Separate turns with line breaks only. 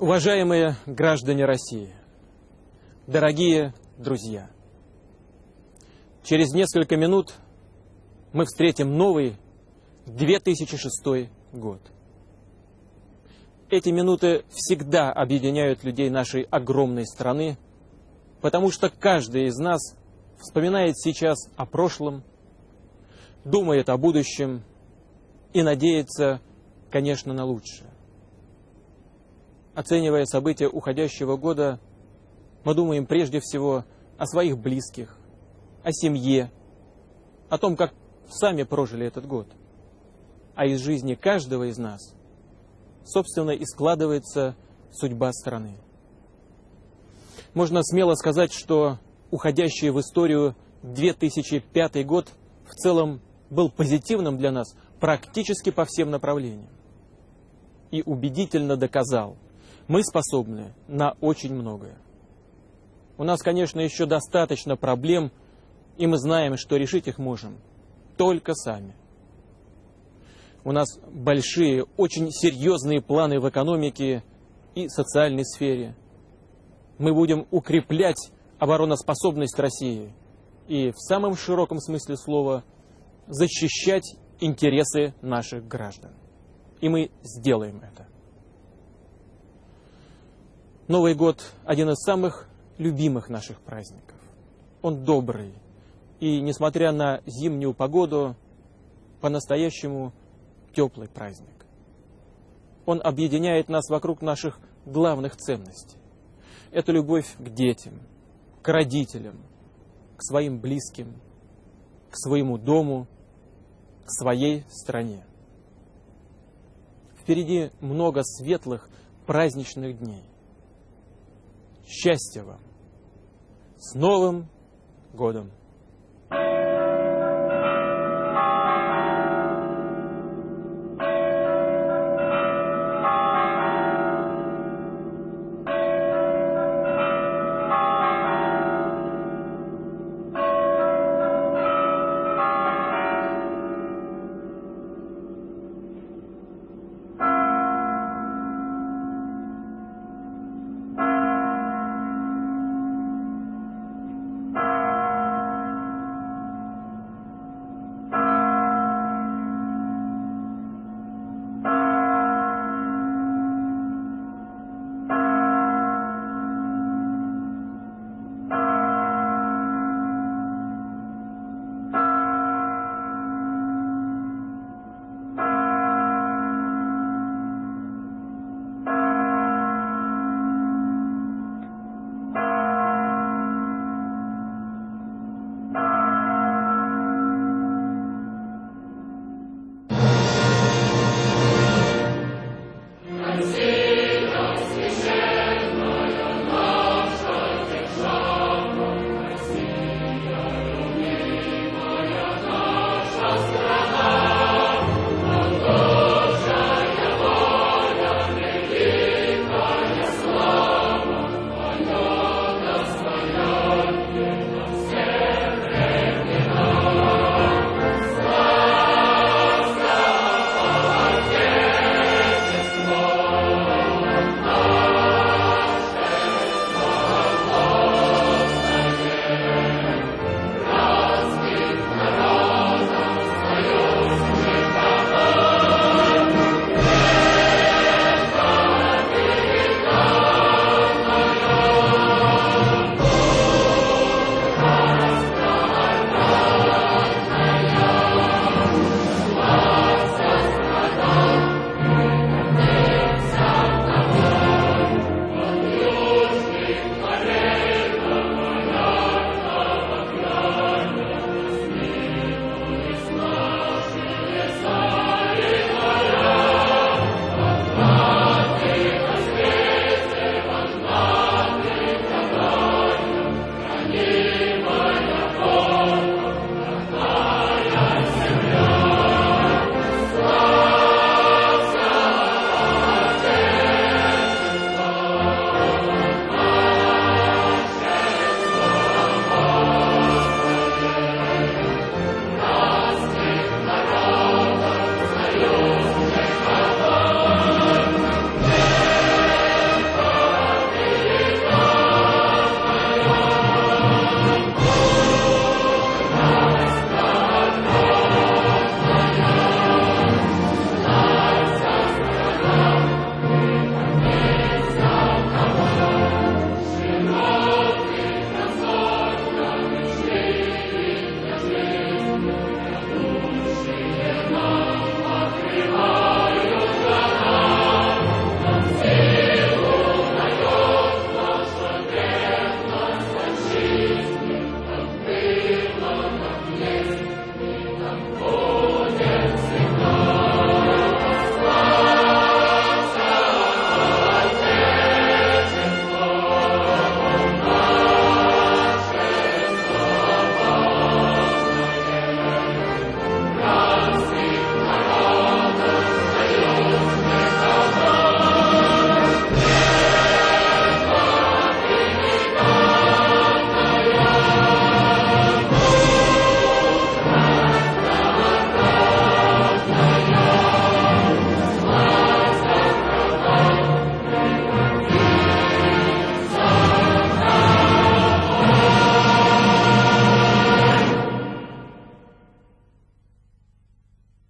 Уважаемые граждане России, дорогие друзья, через несколько минут мы встретим новый 2006 год. Эти минуты всегда объединяют людей нашей огромной страны, потому что каждый из нас вспоминает сейчас о прошлом, думает о будущем и надеется, конечно, на лучшее. Оценивая события уходящего года, мы думаем прежде всего о своих близких, о семье, о том, как сами прожили этот год. А из жизни каждого из нас, собственно, и складывается судьба страны. Можно смело сказать, что уходящий в историю 2005 год в целом был позитивным для нас практически по всем направлениям. И убедительно доказал – мы способны на очень многое. У нас, конечно, еще достаточно проблем, и мы знаем, что решить их можем только сами. У нас большие, очень серьезные планы в экономике и социальной сфере. Мы будем укреплять обороноспособность России и в самом широком смысле слова защищать интересы наших граждан. И мы сделаем это. Новый год – один из самых любимых наших праздников. Он добрый. И, несмотря на зимнюю погоду, по-настоящему теплый праздник. Он объединяет нас вокруг наших главных ценностей. Это любовь к детям, к родителям, к своим близким, к своему дому, к своей стране. Впереди много светлых праздничных дней. Счастья вам! С Новым годом!